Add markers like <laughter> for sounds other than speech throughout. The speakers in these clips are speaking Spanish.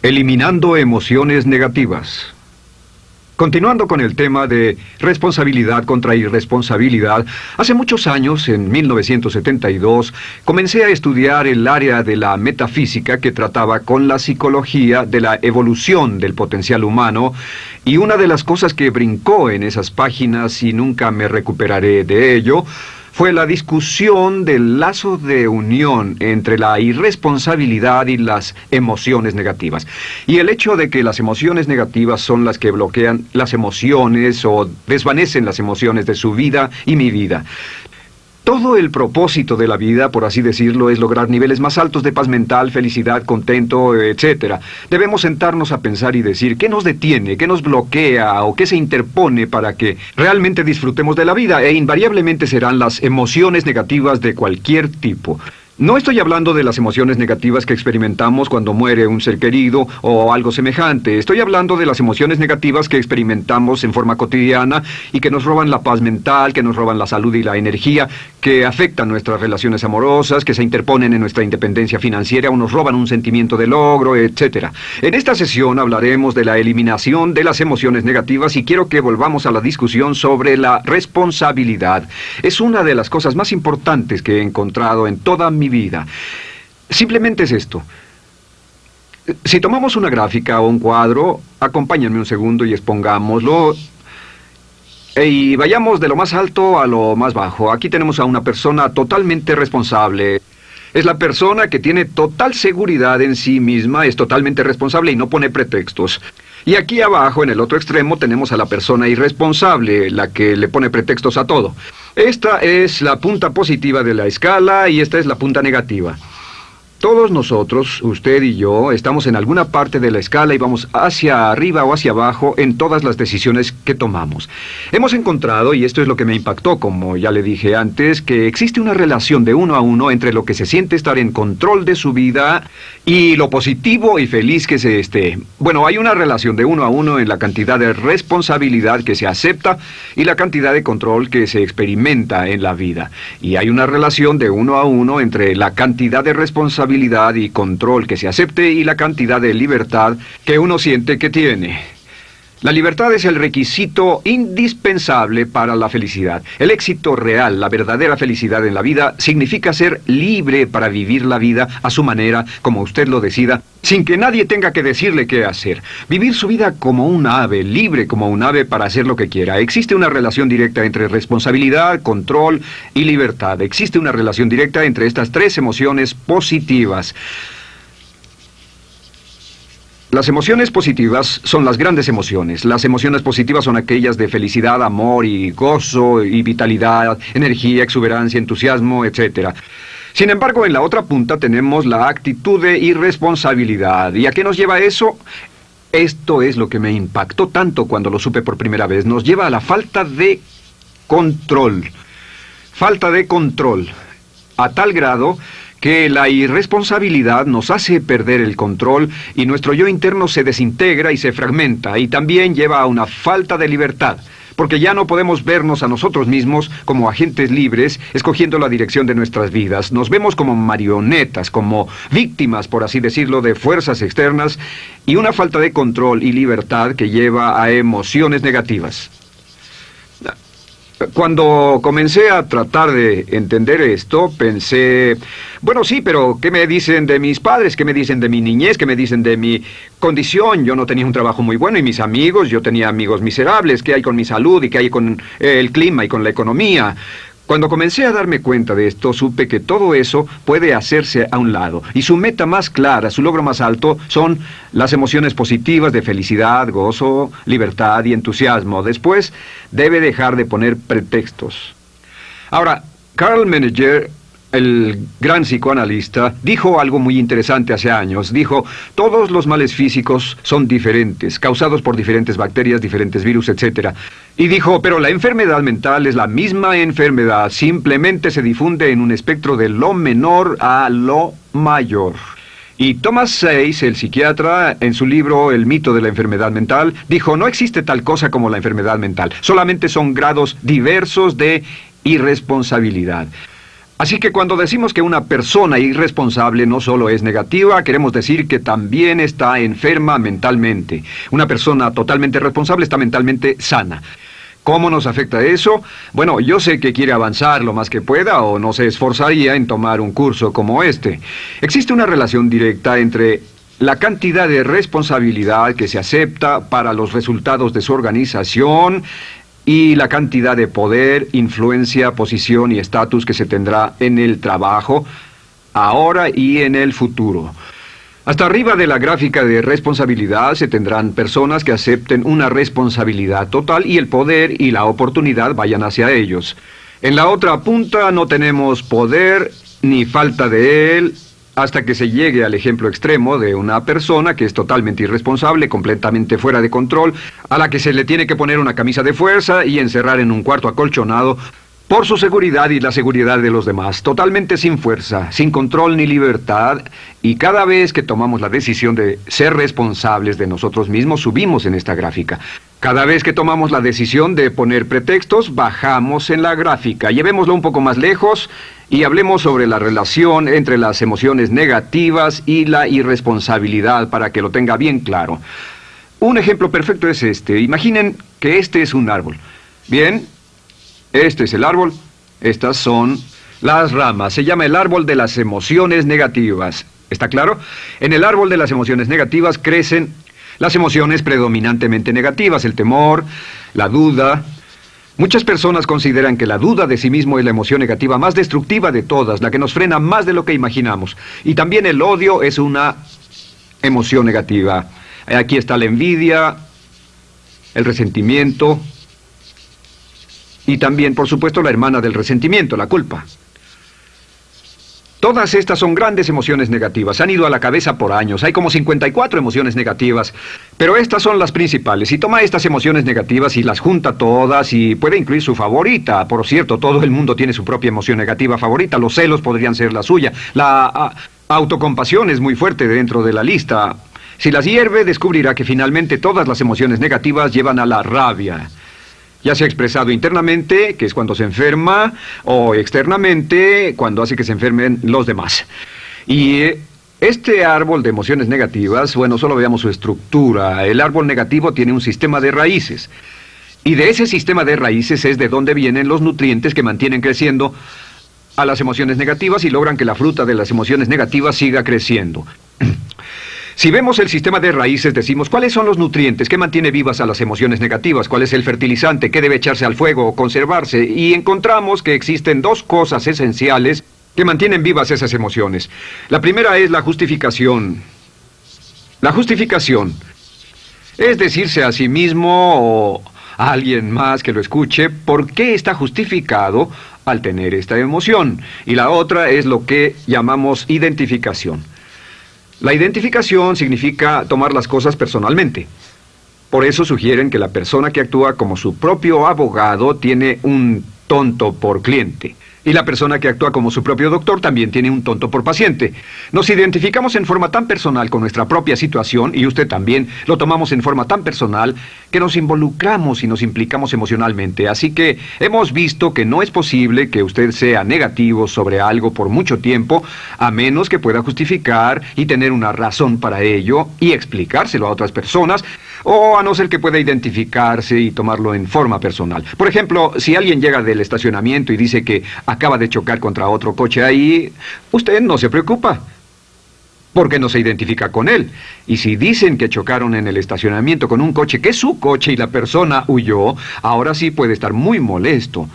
Eliminando emociones negativas. Continuando con el tema de responsabilidad contra irresponsabilidad, hace muchos años, en 1972, comencé a estudiar el área de la metafísica que trataba con la psicología de la evolución del potencial humano y una de las cosas que brincó en esas páginas y nunca me recuperaré de ello fue la discusión del lazo de unión entre la irresponsabilidad y las emociones negativas. Y el hecho de que las emociones negativas son las que bloquean las emociones o desvanecen las emociones de su vida y mi vida. Todo el propósito de la vida, por así decirlo, es lograr niveles más altos de paz mental, felicidad, contento, etc. Debemos sentarnos a pensar y decir qué nos detiene, qué nos bloquea o qué se interpone para que realmente disfrutemos de la vida e invariablemente serán las emociones negativas de cualquier tipo. No estoy hablando de las emociones negativas que experimentamos cuando muere un ser querido o algo semejante. Estoy hablando de las emociones negativas que experimentamos en forma cotidiana y que nos roban la paz mental, que nos roban la salud y la energía, que afectan nuestras relaciones amorosas, que se interponen en nuestra independencia financiera o nos roban un sentimiento de logro, etc. En esta sesión hablaremos de la eliminación de las emociones negativas y quiero que volvamos a la discusión sobre la responsabilidad. Es una de las cosas más importantes que he encontrado en toda mi vida. Simplemente es esto. Si tomamos una gráfica o un cuadro, acompáñenme un segundo y expongámoslo. Y vayamos de lo más alto a lo más bajo. Aquí tenemos a una persona totalmente responsable. Es la persona que tiene total seguridad en sí misma, es totalmente responsable y no pone pretextos. Y aquí abajo, en el otro extremo, tenemos a la persona irresponsable, la que le pone pretextos a todo. Esta es la punta positiva de la escala y esta es la punta negativa. Todos nosotros, usted y yo, estamos en alguna parte de la escala y vamos hacia arriba o hacia abajo en todas las decisiones que tomamos. Hemos encontrado, y esto es lo que me impactó, como ya le dije antes, que existe una relación de uno a uno entre lo que se siente estar en control de su vida y lo positivo y feliz que se esté. Bueno, hay una relación de uno a uno en la cantidad de responsabilidad que se acepta y la cantidad de control que se experimenta en la vida. Y hay una relación de uno a uno entre la cantidad de responsabilidad y control que se acepte y la cantidad de libertad que uno siente que tiene. La libertad es el requisito indispensable para la felicidad. El éxito real, la verdadera felicidad en la vida, significa ser libre para vivir la vida a su manera, como usted lo decida, sin que nadie tenga que decirle qué hacer. Vivir su vida como un ave, libre como un ave para hacer lo que quiera. Existe una relación directa entre responsabilidad, control y libertad. Existe una relación directa entre estas tres emociones positivas. Las emociones positivas son las grandes emociones. Las emociones positivas son aquellas de felicidad, amor y gozo y vitalidad, energía, exuberancia, entusiasmo, etc. Sin embargo, en la otra punta tenemos la actitud de irresponsabilidad. ¿Y a qué nos lleva eso? Esto es lo que me impactó tanto cuando lo supe por primera vez. Nos lleva a la falta de control. Falta de control. A tal grado que la irresponsabilidad nos hace perder el control y nuestro yo interno se desintegra y se fragmenta y también lleva a una falta de libertad, porque ya no podemos vernos a nosotros mismos como agentes libres escogiendo la dirección de nuestras vidas. Nos vemos como marionetas, como víctimas, por así decirlo, de fuerzas externas y una falta de control y libertad que lleva a emociones negativas. Cuando comencé a tratar de entender esto, pensé, bueno, sí, pero ¿qué me dicen de mis padres? ¿Qué me dicen de mi niñez? ¿Qué me dicen de mi condición? Yo no tenía un trabajo muy bueno y mis amigos, yo tenía amigos miserables. ¿Qué hay con mi salud y qué hay con el clima y con la economía? Cuando comencé a darme cuenta de esto, supe que todo eso puede hacerse a un lado. Y su meta más clara, su logro más alto, son las emociones positivas de felicidad, gozo, libertad y entusiasmo. Después, debe dejar de poner pretextos. Ahora, Carl Meneger el gran psicoanalista, dijo algo muy interesante hace años. Dijo, todos los males físicos son diferentes, causados por diferentes bacterias, diferentes virus, etc. Y dijo, pero la enfermedad mental es la misma enfermedad, simplemente se difunde en un espectro de lo menor a lo mayor. Y Thomas Sayce, el psiquiatra, en su libro El mito de la enfermedad mental, dijo, no existe tal cosa como la enfermedad mental, solamente son grados diversos de irresponsabilidad. Así que cuando decimos que una persona irresponsable no solo es negativa, queremos decir que también está enferma mentalmente. Una persona totalmente responsable está mentalmente sana. ¿Cómo nos afecta eso? Bueno, yo sé que quiere avanzar lo más que pueda o no se esforzaría en tomar un curso como este. Existe una relación directa entre la cantidad de responsabilidad que se acepta para los resultados de su organización y la cantidad de poder, influencia, posición y estatus que se tendrá en el trabajo, ahora y en el futuro. Hasta arriba de la gráfica de responsabilidad se tendrán personas que acepten una responsabilidad total y el poder y la oportunidad vayan hacia ellos. En la otra punta no tenemos poder ni falta de él hasta que se llegue al ejemplo extremo de una persona que es totalmente irresponsable, completamente fuera de control, a la que se le tiene que poner una camisa de fuerza y encerrar en un cuarto acolchonado por su seguridad y la seguridad de los demás, totalmente sin fuerza, sin control ni libertad, y cada vez que tomamos la decisión de ser responsables de nosotros mismos, subimos en esta gráfica. Cada vez que tomamos la decisión de poner pretextos, bajamos en la gráfica. Llevémoslo un poco más lejos y hablemos sobre la relación entre las emociones negativas y la irresponsabilidad para que lo tenga bien claro. Un ejemplo perfecto es este. Imaginen que este es un árbol. Bien, este es el árbol, estas son las ramas. Se llama el árbol de las emociones negativas. ¿Está claro? En el árbol de las emociones negativas crecen las emociones predominantemente negativas, el temor, la duda. Muchas personas consideran que la duda de sí mismo es la emoción negativa más destructiva de todas, la que nos frena más de lo que imaginamos. Y también el odio es una emoción negativa. Aquí está la envidia, el resentimiento, y también, por supuesto, la hermana del resentimiento, la culpa. Todas estas son grandes emociones negativas. Han ido a la cabeza por años. Hay como 54 emociones negativas. Pero estas son las principales. Si toma estas emociones negativas y las junta todas y puede incluir su favorita. Por cierto, todo el mundo tiene su propia emoción negativa favorita. Los celos podrían ser la suya. La autocompasión es muy fuerte dentro de la lista. Si las hierve, descubrirá que finalmente todas las emociones negativas llevan a la rabia ya sea expresado internamente, que es cuando se enferma, o externamente, cuando hace que se enfermen los demás. Y eh, este árbol de emociones negativas, bueno, solo veamos su estructura. El árbol negativo tiene un sistema de raíces. Y de ese sistema de raíces es de donde vienen los nutrientes que mantienen creciendo a las emociones negativas y logran que la fruta de las emociones negativas siga creciendo. <clears throat> Si vemos el sistema de raíces, decimos, ¿cuáles son los nutrientes? ¿Qué mantiene vivas a las emociones negativas? ¿Cuál es el fertilizante? ¿Qué debe echarse al fuego o conservarse? Y encontramos que existen dos cosas esenciales que mantienen vivas esas emociones. La primera es la justificación. La justificación es decirse a sí mismo o a alguien más que lo escuche por qué está justificado al tener esta emoción. Y la otra es lo que llamamos identificación. La identificación significa tomar las cosas personalmente. Por eso sugieren que la persona que actúa como su propio abogado tiene un tonto por cliente. Y la persona que actúa como su propio doctor también tiene un tonto por paciente. Nos identificamos en forma tan personal con nuestra propia situación, y usted también, lo tomamos en forma tan personal, que nos involucramos y nos implicamos emocionalmente. Así que hemos visto que no es posible que usted sea negativo sobre algo por mucho tiempo, a menos que pueda justificar y tener una razón para ello y explicárselo a otras personas, o a no ser que pueda identificarse y tomarlo en forma personal. Por ejemplo, si alguien llega del estacionamiento y dice que acaba de chocar contra otro coche ahí, usted no se preocupa porque no se identifica con él. Y si dicen que chocaron en el estacionamiento con un coche que es su coche y la persona huyó, ahora sí puede estar muy molesto.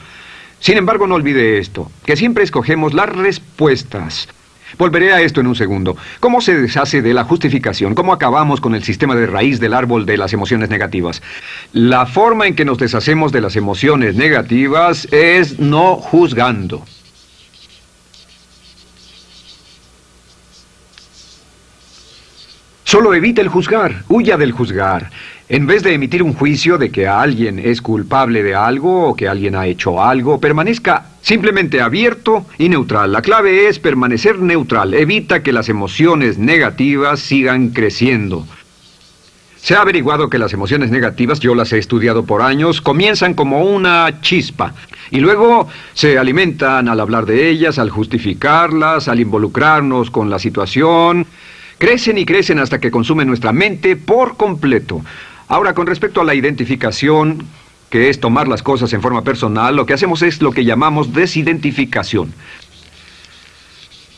Sin embargo, no olvide esto, que siempre escogemos las respuestas Volveré a esto en un segundo. ¿Cómo se deshace de la justificación? ¿Cómo acabamos con el sistema de raíz del árbol de las emociones negativas? La forma en que nos deshacemos de las emociones negativas es no juzgando. Solo evite el juzgar, huya del juzgar. En vez de emitir un juicio de que alguien es culpable de algo o que alguien ha hecho algo, permanezca simplemente abierto y neutral. La clave es permanecer neutral. Evita que las emociones negativas sigan creciendo. Se ha averiguado que las emociones negativas, yo las he estudiado por años, comienzan como una chispa y luego se alimentan al hablar de ellas, al justificarlas, al involucrarnos con la situación. Crecen y crecen hasta que consumen nuestra mente por completo. Ahora, con respecto a la identificación, que es tomar las cosas en forma personal, lo que hacemos es lo que llamamos desidentificación.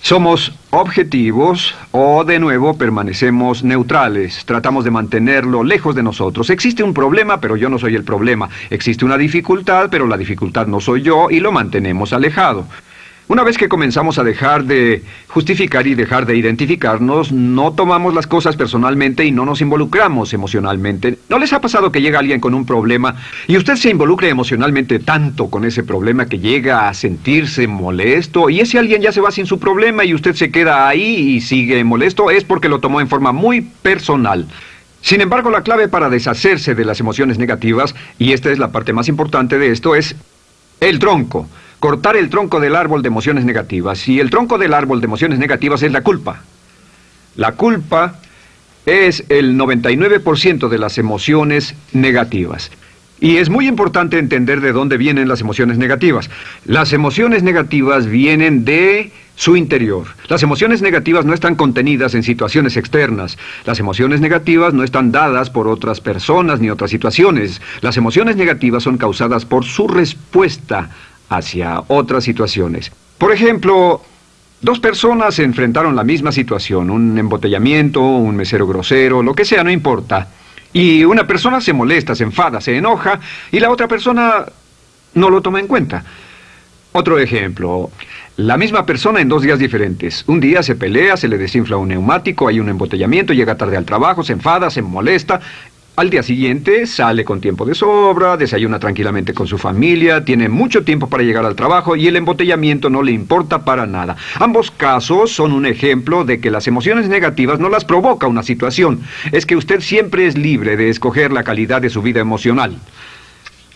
Somos objetivos o de nuevo permanecemos neutrales, tratamos de mantenerlo lejos de nosotros. Existe un problema, pero yo no soy el problema. Existe una dificultad, pero la dificultad no soy yo y lo mantenemos alejado. Una vez que comenzamos a dejar de justificar y dejar de identificarnos, no tomamos las cosas personalmente y no nos involucramos emocionalmente. ¿No les ha pasado que llega alguien con un problema y usted se involucre emocionalmente tanto con ese problema que llega a sentirse molesto y ese alguien ya se va sin su problema y usted se queda ahí y sigue molesto? Es porque lo tomó en forma muy personal. Sin embargo, la clave para deshacerse de las emociones negativas, y esta es la parte más importante de esto, es el tronco cortar el tronco del árbol de emociones negativas. Y el tronco del árbol de emociones negativas es la culpa. La culpa es el 99% de las emociones negativas. Y es muy importante entender de dónde vienen las emociones negativas. Las emociones negativas vienen de su interior. Las emociones negativas no están contenidas en situaciones externas. Las emociones negativas no están dadas por otras personas ni otras situaciones. Las emociones negativas son causadas por su respuesta hacia otras situaciones. Por ejemplo, dos personas se enfrentaron la misma situación, un embotellamiento, un mesero grosero, lo que sea, no importa. Y una persona se molesta, se enfada, se enoja, y la otra persona no lo toma en cuenta. Otro ejemplo, la misma persona en dos días diferentes. Un día se pelea, se le desinfla un neumático, hay un embotellamiento, llega tarde al trabajo, se enfada, se molesta, al día siguiente sale con tiempo de sobra, desayuna tranquilamente con su familia, tiene mucho tiempo para llegar al trabajo y el embotellamiento no le importa para nada. Ambos casos son un ejemplo de que las emociones negativas no las provoca una situación. Es que usted siempre es libre de escoger la calidad de su vida emocional.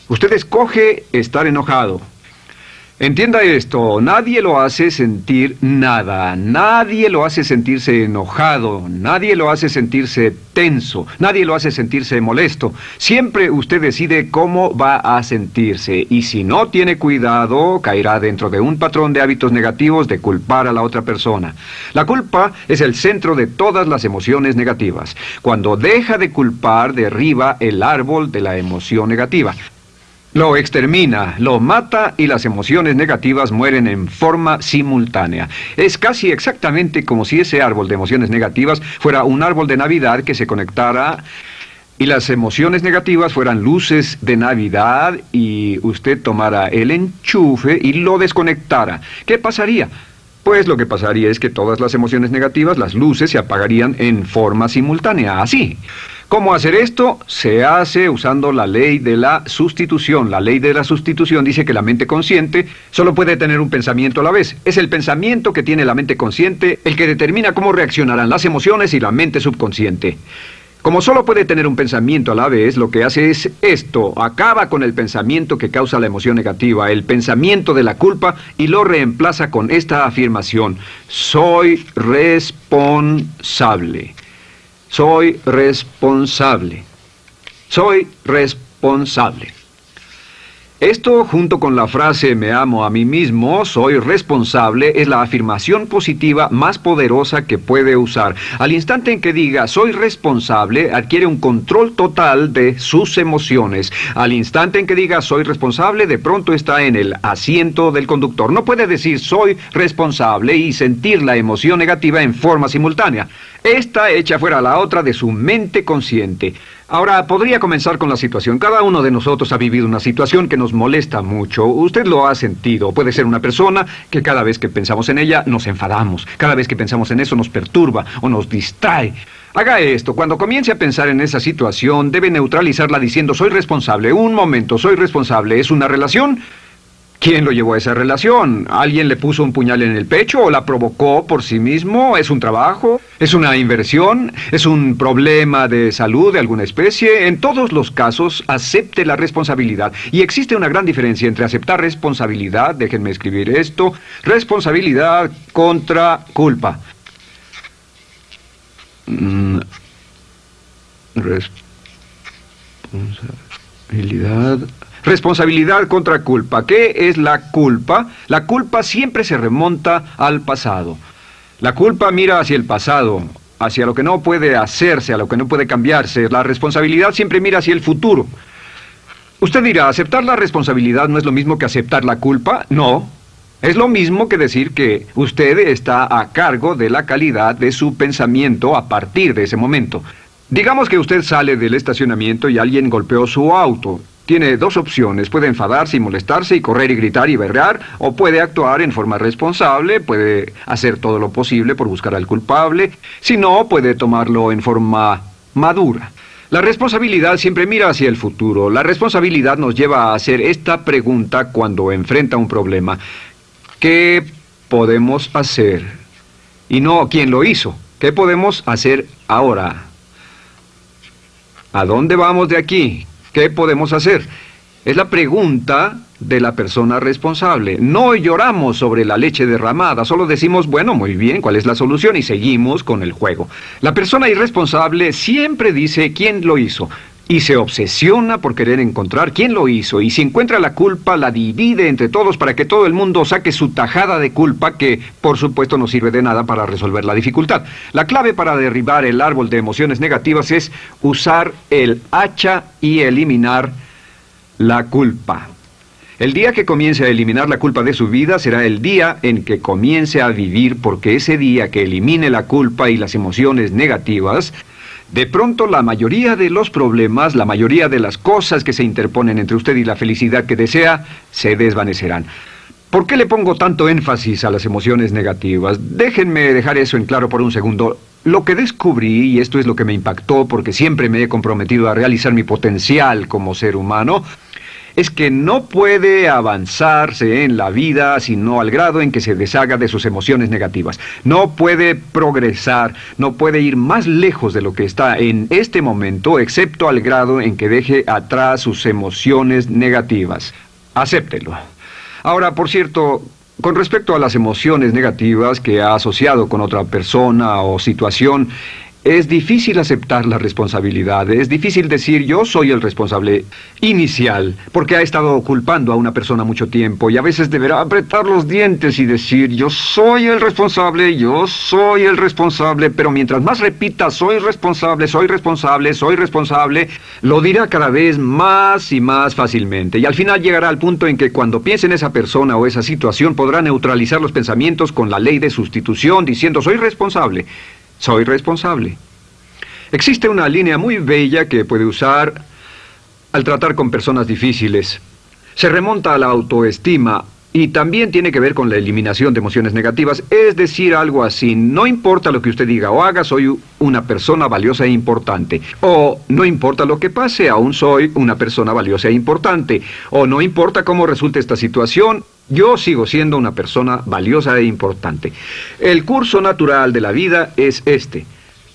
Usted escoge estar enojado, Entienda esto, nadie lo hace sentir nada, nadie lo hace sentirse enojado, nadie lo hace sentirse tenso, nadie lo hace sentirse molesto. Siempre usted decide cómo va a sentirse y si no tiene cuidado, caerá dentro de un patrón de hábitos negativos de culpar a la otra persona. La culpa es el centro de todas las emociones negativas. Cuando deja de culpar, derriba el árbol de la emoción negativa. Lo extermina, lo mata y las emociones negativas mueren en forma simultánea. Es casi exactamente como si ese árbol de emociones negativas fuera un árbol de Navidad que se conectara y las emociones negativas fueran luces de Navidad y usted tomara el enchufe y lo desconectara. ¿Qué pasaría? Pues lo que pasaría es que todas las emociones negativas, las luces, se apagarían en forma simultánea, así. ¿Cómo hacer esto? Se hace usando la ley de la sustitución. La ley de la sustitución dice que la mente consciente solo puede tener un pensamiento a la vez. Es el pensamiento que tiene la mente consciente el que determina cómo reaccionarán las emociones y la mente subconsciente. Como solo puede tener un pensamiento a la vez, lo que hace es esto, acaba con el pensamiento que causa la emoción negativa, el pensamiento de la culpa, y lo reemplaza con esta afirmación, soy responsable. Soy responsable. Soy responsable. Esto, junto con la frase me amo a mí mismo, soy responsable, es la afirmación positiva más poderosa que puede usar. Al instante en que diga soy responsable, adquiere un control total de sus emociones. Al instante en que diga soy responsable, de pronto está en el asiento del conductor. No puede decir soy responsable y sentir la emoción negativa en forma simultánea. Esta echa fuera la otra de su mente consciente. Ahora, podría comenzar con la situación. Cada uno de nosotros ha vivido una situación que nos molesta mucho. Usted lo ha sentido. Puede ser una persona que cada vez que pensamos en ella nos enfadamos. Cada vez que pensamos en eso nos perturba o nos distrae. Haga esto. Cuando comience a pensar en esa situación, debe neutralizarla diciendo soy responsable. Un momento, soy responsable. ¿Es una relación? ¿Quién lo llevó a esa relación? ¿Alguien le puso un puñal en el pecho o la provocó por sí mismo? ¿Es un trabajo? ¿Es una inversión? ¿Es un problema de salud de alguna especie? En todos los casos, acepte la responsabilidad. Y existe una gran diferencia entre aceptar responsabilidad, déjenme escribir esto, responsabilidad contra culpa. Mm, Responsabilidad. Responsabilidad contra culpa. ¿Qué es la culpa? La culpa siempre se remonta al pasado. La culpa mira hacia el pasado, hacia lo que no puede hacerse, a lo que no puede cambiarse. La responsabilidad siempre mira hacia el futuro. Usted dirá, ¿aceptar la responsabilidad no es lo mismo que aceptar la culpa? No. Es lo mismo que decir que usted está a cargo de la calidad de su pensamiento a partir de ese momento. Digamos que usted sale del estacionamiento y alguien golpeó su auto. Tiene dos opciones, puede enfadarse y molestarse y correr y gritar y berrear, o puede actuar en forma responsable, puede hacer todo lo posible por buscar al culpable, si no, puede tomarlo en forma madura. La responsabilidad siempre mira hacia el futuro. La responsabilidad nos lleva a hacer esta pregunta cuando enfrenta un problema. ¿Qué podemos hacer? Y no quién lo hizo. ¿Qué podemos hacer ahora? ¿A dónde vamos de aquí? ¿Qué podemos hacer? Es la pregunta de la persona responsable. No lloramos sobre la leche derramada, solo decimos, bueno, muy bien, ¿cuál es la solución? Y seguimos con el juego. La persona irresponsable siempre dice quién lo hizo y se obsesiona por querer encontrar quién lo hizo y si encuentra la culpa la divide entre todos para que todo el mundo saque su tajada de culpa que por supuesto no sirve de nada para resolver la dificultad. La clave para derribar el árbol de emociones negativas es usar el hacha y eliminar la culpa. El día que comience a eliminar la culpa de su vida será el día en que comience a vivir porque ese día que elimine la culpa y las emociones negativas, de pronto la mayoría de los problemas, la mayoría de las cosas que se interponen entre usted y la felicidad que desea, se desvanecerán. ¿Por qué le pongo tanto énfasis a las emociones negativas? Déjenme dejar eso en claro por un segundo. Lo que descubrí, y esto es lo que me impactó porque siempre me he comprometido a realizar mi potencial como ser humano, es que no puede avanzarse en la vida sino al grado en que se deshaga de sus emociones negativas. No puede progresar, no puede ir más lejos de lo que está en este momento, excepto al grado en que deje atrás sus emociones negativas. Acéptelo. Ahora, por cierto, con respecto a las emociones negativas que ha asociado con otra persona o situación, es difícil aceptar la responsabilidad, es difícil decir yo soy el responsable inicial, porque ha estado culpando a una persona mucho tiempo y a veces deberá apretar los dientes y decir yo soy el responsable, yo soy el responsable, pero mientras más repita soy responsable, soy responsable, soy responsable, lo dirá cada vez más y más fácilmente y al final llegará al punto en que cuando piense en esa persona o esa situación podrá neutralizar los pensamientos con la ley de sustitución diciendo soy responsable. Soy responsable. Existe una línea muy bella que puede usar al tratar con personas difíciles. Se remonta a la autoestima y también tiene que ver con la eliminación de emociones negativas, es decir, algo así, no importa lo que usted diga o haga, soy una persona valiosa e importante. O no importa lo que pase, aún soy una persona valiosa e importante. O no importa cómo resulte esta situación, yo sigo siendo una persona valiosa e importante. El curso natural de la vida es este.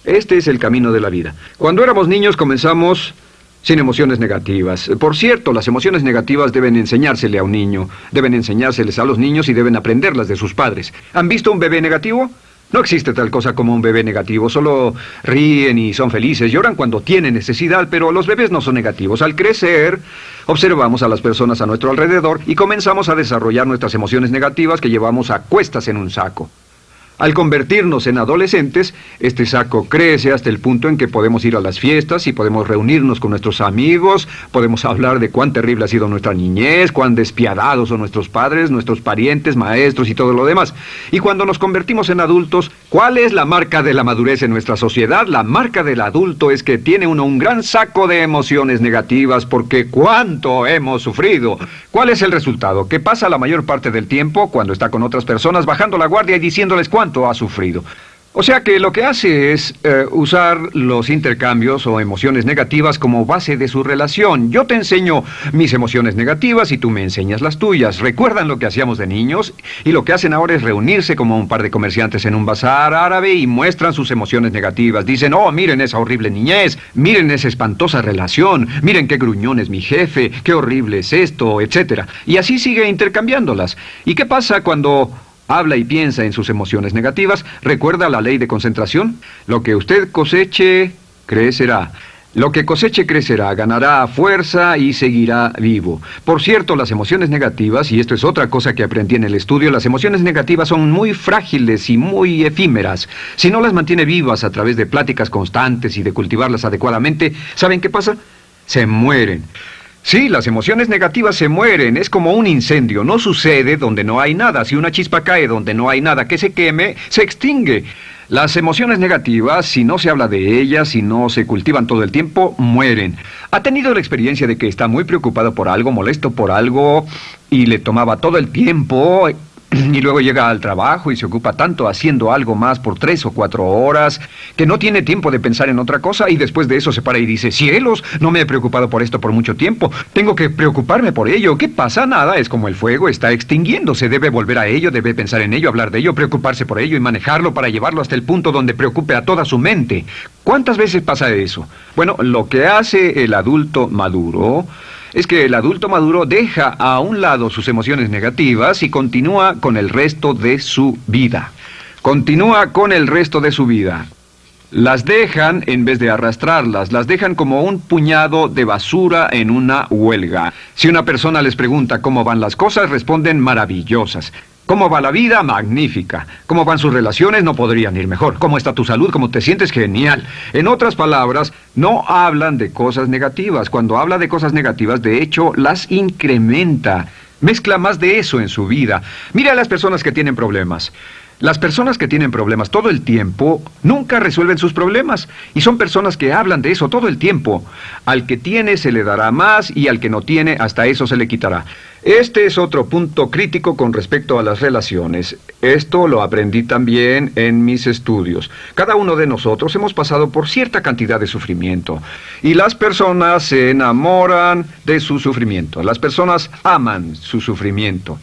Este es el camino de la vida. Cuando éramos niños comenzamos sin emociones negativas. Por cierto, las emociones negativas deben enseñársele a un niño, deben enseñárseles a los niños y deben aprenderlas de sus padres. ¿Han visto un bebé negativo? No existe tal cosa como un bebé negativo, solo ríen y son felices, lloran cuando tienen necesidad, pero los bebés no son negativos. Al crecer, observamos a las personas a nuestro alrededor y comenzamos a desarrollar nuestras emociones negativas que llevamos a cuestas en un saco. Al convertirnos en adolescentes, este saco crece hasta el punto en que podemos ir a las fiestas y podemos reunirnos con nuestros amigos, podemos hablar de cuán terrible ha sido nuestra niñez, cuán despiadados son nuestros padres, nuestros parientes, maestros y todo lo demás. Y cuando nos convertimos en adultos, ¿cuál es la marca de la madurez en nuestra sociedad? La marca del adulto es que tiene uno un gran saco de emociones negativas porque cuánto hemos sufrido. ¿Cuál es el resultado? Que pasa la mayor parte del tiempo cuando está con otras personas bajando la guardia y diciéndoles cuánto ha sufrido. O sea que lo que hace es eh, usar los intercambios o emociones negativas como base de su relación. Yo te enseño mis emociones negativas y tú me enseñas las tuyas. ¿Recuerdan lo que hacíamos de niños? Y lo que hacen ahora es reunirse como un par de comerciantes en un bazar árabe y muestran sus emociones negativas. Dicen, oh, miren esa horrible niñez, miren esa espantosa relación, miren qué gruñón es mi jefe, qué horrible es esto, etc. Y así sigue intercambiándolas. ¿Y qué pasa cuando habla y piensa en sus emociones negativas, recuerda la ley de concentración. Lo que usted coseche, crecerá. Lo que coseche crecerá, ganará fuerza y seguirá vivo. Por cierto, las emociones negativas, y esto es otra cosa que aprendí en el estudio, las emociones negativas son muy frágiles y muy efímeras. Si no las mantiene vivas a través de pláticas constantes y de cultivarlas adecuadamente, ¿saben qué pasa? Se mueren. Sí, las emociones negativas se mueren, es como un incendio, no sucede donde no hay nada. Si una chispa cae donde no hay nada que se queme, se extingue. Las emociones negativas, si no se habla de ellas, si no se cultivan todo el tiempo, mueren. ¿Ha tenido la experiencia de que está muy preocupado por algo, molesto por algo, y le tomaba todo el tiempo y luego llega al trabajo y se ocupa tanto haciendo algo más por tres o cuatro horas que no tiene tiempo de pensar en otra cosa y después de eso se para y dice, cielos, no me he preocupado por esto por mucho tiempo, tengo que preocuparme por ello, ¿qué pasa? Nada, es como el fuego, está extinguiéndose, debe volver a ello, debe pensar en ello, hablar de ello, preocuparse por ello y manejarlo para llevarlo hasta el punto donde preocupe a toda su mente. ¿Cuántas veces pasa eso? Bueno, lo que hace el adulto maduro es que el adulto maduro deja a un lado sus emociones negativas y continúa con el resto de su vida. Continúa con el resto de su vida. Las dejan en vez de arrastrarlas, las dejan como un puñado de basura en una huelga. Si una persona les pregunta cómo van las cosas, responden maravillosas. ¿Cómo va la vida? Magnífica. ¿Cómo van sus relaciones? No podrían ir mejor. ¿Cómo está tu salud? ¿Cómo te sientes? Genial. En otras palabras, no hablan de cosas negativas. Cuando habla de cosas negativas, de hecho, las incrementa. Mezcla más de eso en su vida. Mira a las personas que tienen problemas. Las personas que tienen problemas todo el tiempo nunca resuelven sus problemas y son personas que hablan de eso todo el tiempo. Al que tiene se le dará más y al que no tiene hasta eso se le quitará. Este es otro punto crítico con respecto a las relaciones. Esto lo aprendí también en mis estudios. Cada uno de nosotros hemos pasado por cierta cantidad de sufrimiento y las personas se enamoran de su sufrimiento. Las personas aman su sufrimiento.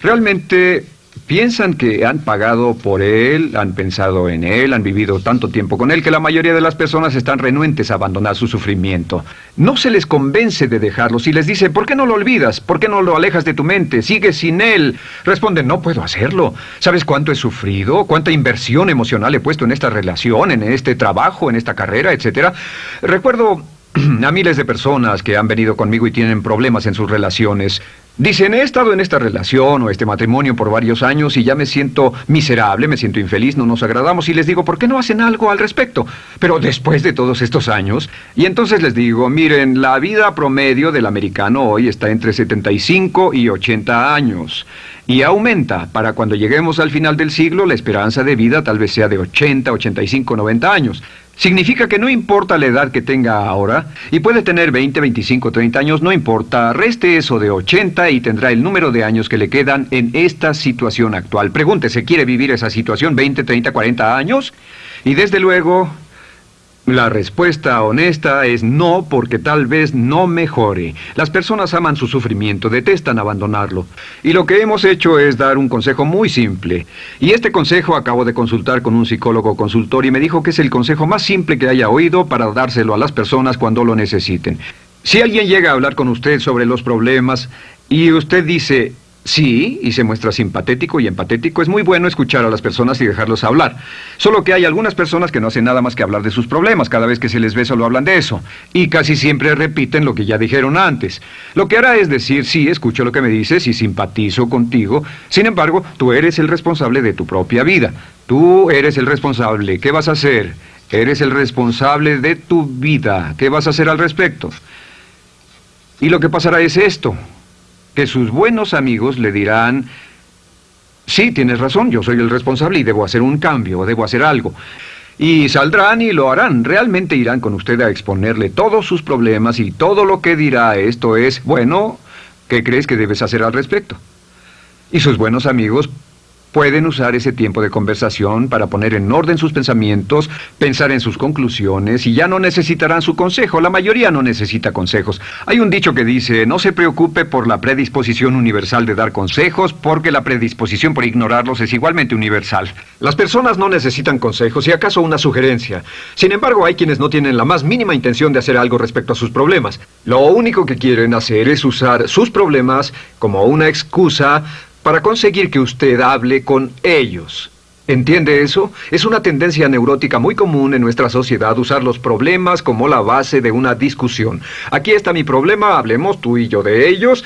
Realmente Piensan que han pagado por él, han pensado en él, han vivido tanto tiempo con él que la mayoría de las personas están renuentes a abandonar su sufrimiento. No se les convence de dejarlo. Si les dice, ¿por qué no lo olvidas? ¿Por qué no lo alejas de tu mente? Sigue sin él. Responden, no puedo hacerlo. ¿Sabes cuánto he sufrido? ¿Cuánta inversión emocional he puesto en esta relación, en este trabajo, en esta carrera, etcétera? Recuerdo <clears throat> a miles de personas que han venido conmigo y tienen problemas en sus relaciones. Dicen, he estado en esta relación o este matrimonio por varios años y ya me siento miserable, me siento infeliz, no nos agradamos y les digo, ¿por qué no hacen algo al respecto? Pero después de todos estos años, y entonces les digo, miren, la vida promedio del americano hoy está entre 75 y 80 años y aumenta. Para cuando lleguemos al final del siglo, la esperanza de vida tal vez sea de 80, 85, 90 años. Significa que no importa la edad que tenga ahora, y puede tener 20, 25, 30 años, no importa, reste eso de 80 y tendrá el número de años que le quedan en esta situación actual. Pregúntese, ¿quiere vivir esa situación 20, 30, 40 años? Y desde luego, la respuesta honesta es no porque tal vez no mejore. Las personas aman su sufrimiento, detestan abandonarlo. Y lo que hemos hecho es dar un consejo muy simple. Y este consejo acabo de consultar con un psicólogo consultor y me dijo que es el consejo más simple que haya oído para dárselo a las personas cuando lo necesiten. Si alguien llega a hablar con usted sobre los problemas y usted dice, Sí, y se muestra simpatético y empatético. Es muy bueno escuchar a las personas y dejarlos hablar. Solo que hay algunas personas que no hacen nada más que hablar de sus problemas. Cada vez que se les ve solo hablan de eso. Y casi siempre repiten lo que ya dijeron antes. Lo que hará es decir, sí, escucho lo que me dices y simpatizo contigo. Sin embargo, tú eres el responsable de tu propia vida. Tú eres el responsable. ¿Qué vas a hacer? Eres el responsable de tu vida. ¿Qué vas a hacer al respecto? Y lo que pasará es esto que sus buenos amigos le dirán, sí, tienes razón, yo soy el responsable y debo hacer un cambio, debo hacer algo. Y saldrán y lo harán, realmente irán con usted a exponerle todos sus problemas y todo lo que dirá esto es, bueno, ¿qué crees que debes hacer al respecto? Y sus buenos amigos Pueden usar ese tiempo de conversación para poner en orden sus pensamientos, pensar en sus conclusiones y ya no necesitarán su consejo. La mayoría no necesita consejos. Hay un dicho que dice, no se preocupe por la predisposición universal de dar consejos porque la predisposición por ignorarlos es igualmente universal. Las personas no necesitan consejos y acaso una sugerencia. Sin embargo, hay quienes no tienen la más mínima intención de hacer algo respecto a sus problemas. Lo único que quieren hacer es usar sus problemas como una excusa para conseguir que usted hable con ellos. ¿Entiende eso? Es una tendencia neurótica muy común en nuestra sociedad usar los problemas como la base de una discusión. Aquí está mi problema, hablemos tú y yo de ellos.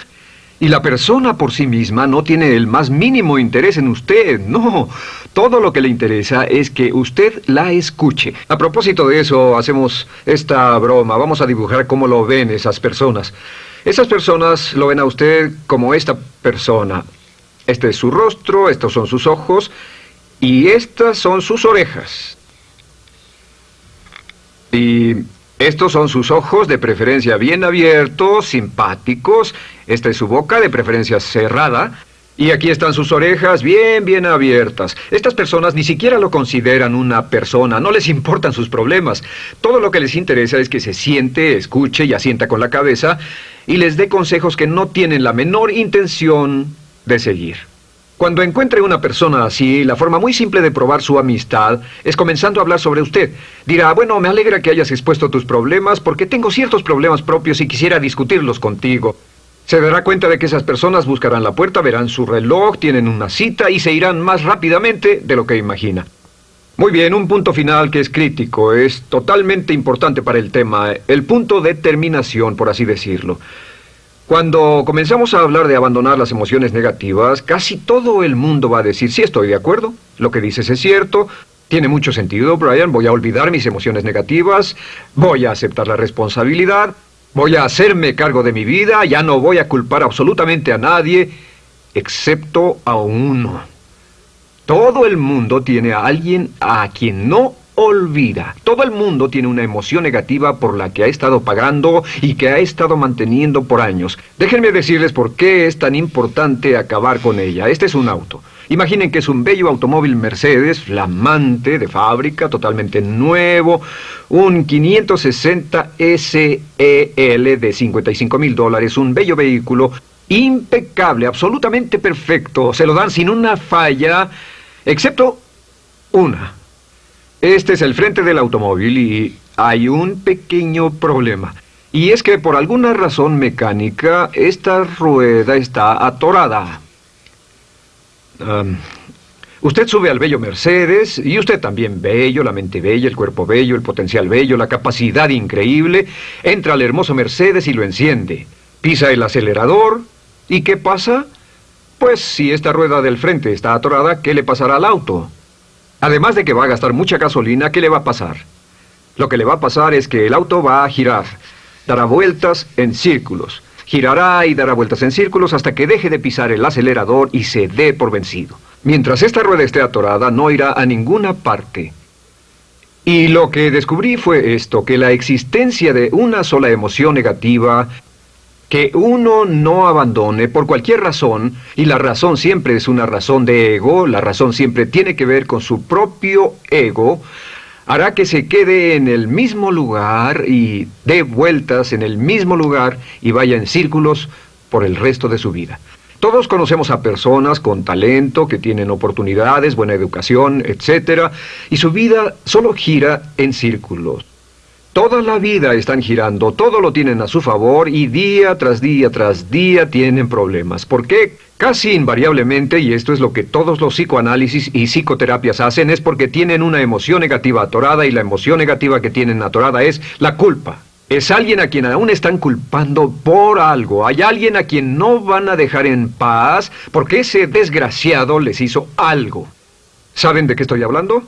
Y la persona por sí misma no tiene el más mínimo interés en usted, no. Todo lo que le interesa es que usted la escuche. A propósito de eso, hacemos esta broma. Vamos a dibujar cómo lo ven esas personas. Esas personas lo ven a usted como esta persona. Este es su rostro, estos son sus ojos y estas son sus orejas. Y estos son sus ojos, de preferencia bien abiertos, simpáticos. Esta es su boca, de preferencia cerrada. Y aquí están sus orejas bien, bien abiertas. Estas personas ni siquiera lo consideran una persona, no les importan sus problemas. Todo lo que les interesa es que se siente, escuche y asienta con la cabeza y les dé consejos que no tienen la menor intención de seguir. Cuando encuentre una persona así, la forma muy simple de probar su amistad es comenzando a hablar sobre usted. Dirá, bueno, me alegra que hayas expuesto tus problemas porque tengo ciertos problemas propios y quisiera discutirlos contigo. Se dará cuenta de que esas personas buscarán la puerta, verán su reloj, tienen una cita y se irán más rápidamente de lo que imagina. Muy bien, un punto final que es crítico, es totalmente importante para el tema, el punto de terminación, por así decirlo. Cuando comenzamos a hablar de abandonar las emociones negativas, casi todo el mundo va a decir, sí, estoy de acuerdo, lo que dices es cierto, tiene mucho sentido, Brian, voy a olvidar mis emociones negativas, voy a aceptar la responsabilidad, voy a hacerme cargo de mi vida, ya no voy a culpar absolutamente a nadie, excepto a uno. Todo el mundo tiene a alguien a quien no olvida. Todo el mundo tiene una emoción negativa por la que ha estado pagando y que ha estado manteniendo por años. Déjenme decirles por qué es tan importante acabar con ella. Este es un auto. Imaginen que es un bello automóvil Mercedes, flamante, de fábrica, totalmente nuevo, un 560 SEL de 55 mil dólares, un bello vehículo, impecable, absolutamente perfecto. Se lo dan sin una falla, excepto una. Este es el frente del automóvil y hay un pequeño problema. Y es que por alguna razón mecánica, esta rueda está atorada. usted sube al bello Mercedes, y usted también bello, la mente bella, el cuerpo bello, el potencial bello, la capacidad increíble, entra al hermoso Mercedes y lo enciende. Pisa el acelerador, ¿y qué pasa? Pues si esta rueda del frente está atorada, ¿qué le pasará al auto? Además de que va a gastar mucha gasolina, ¿qué le va a pasar? Lo que le va a pasar es que el auto va a girar, dará vueltas en círculos, girará y dará vueltas en círculos hasta que deje de pisar el acelerador y se dé por vencido. Mientras esta rueda esté atorada, no irá a ninguna parte. Y lo que descubrí fue esto, que la existencia de una sola emoción negativa que uno no abandone por cualquier razón, y la razón siempre es una razón de ego, la razón siempre tiene que ver con su propio ego, hará que se quede en el mismo lugar y dé vueltas en el mismo lugar y vaya en círculos por el resto de su vida. Todos conocemos a personas con talento, que tienen oportunidades, buena educación, etc. Y su vida solo gira en círculos. Toda la vida están girando, todo lo tienen a su favor y día tras día tras día tienen problemas. ¿Por qué? Casi invariablemente, y esto es lo que todos los psicoanálisis y psicoterapias hacen, es porque tienen una emoción negativa atorada y la emoción negativa que tienen atorada es la culpa. Es alguien a quien aún están culpando por algo. Hay alguien a quien no van a dejar en paz porque ese desgraciado les hizo algo. ¿Saben de qué estoy hablando?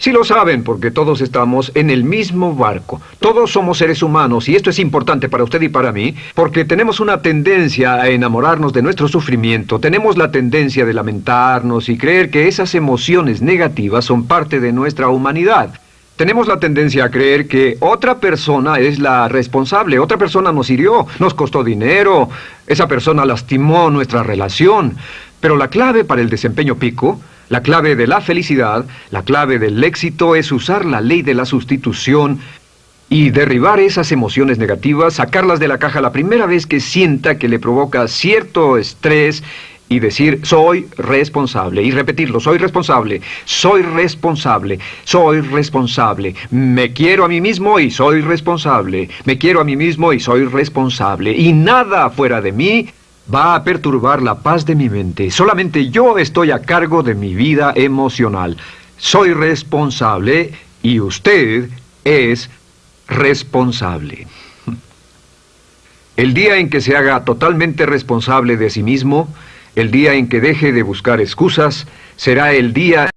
Sí lo saben, porque todos estamos en el mismo barco. Todos somos seres humanos, y esto es importante para usted y para mí, porque tenemos una tendencia a enamorarnos de nuestro sufrimiento, tenemos la tendencia de lamentarnos y creer que esas emociones negativas son parte de nuestra humanidad. Tenemos la tendencia a creer que otra persona es la responsable, otra persona nos hirió, nos costó dinero, esa persona lastimó nuestra relación. Pero la clave para el desempeño pico la clave de la felicidad, la clave del éxito es usar la ley de la sustitución y derribar esas emociones negativas, sacarlas de la caja la primera vez que sienta que le provoca cierto estrés y decir soy responsable y repetirlo, soy responsable, soy responsable, soy responsable, me quiero a mí mismo y soy responsable, me quiero a mí mismo y soy responsable y nada fuera de mí va a perturbar la paz de mi mente. Solamente yo estoy a cargo de mi vida emocional. soy responsable y usted es responsable. El día en que se haga totalmente responsable de sí mismo, el día en que deje de buscar excusas, será el día